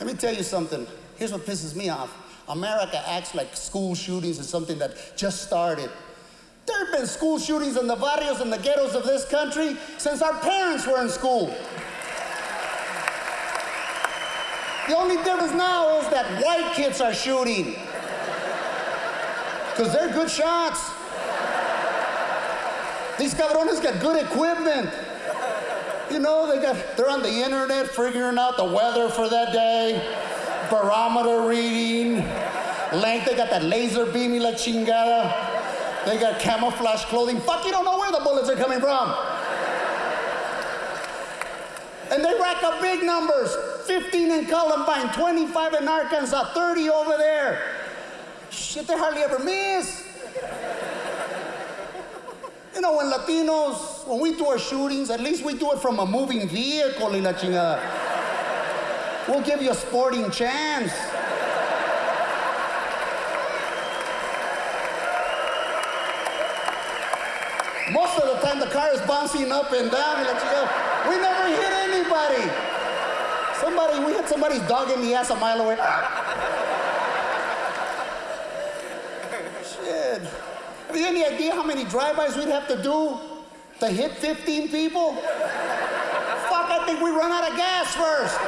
Let me tell you something. Here's what pisses me off. America acts like school shootings is something that just started. There have been school shootings in the barrios and the ghettos of this country since our parents were in school. The only difference now is that white kids are shooting. Because they're good shots. These cabrones got good equipment. You know, they got they're on the internet figuring out the weather for that day, barometer reading, length, they got that laser beam y la chingada. They got camouflage clothing. Fuck, you don't know where the bullets are coming from. And they rack up big numbers 15 in Columbine, 25 in Arkansas, 30 over there. Shit, they hardly ever miss. When Latinos, when we do our shootings, at least we do it from a moving vehicle y la chingada. We'll give you a sporting chance. Most of the time, the car is bouncing up and down. We never hit anybody. Somebody, we hit somebody's dog in the ass a mile away. Shit. Have you any idea how many drive-bys we'd have to do to hit 15 people? Fuck, I think we run out of gas first.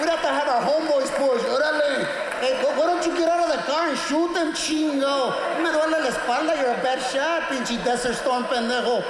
We'd have to have our homeboys push. Órale. Hey, why why don't you get out of the car and shoot them, chingo? Me duele la espalda, you're a bad shot, pinche desert storm pendejo.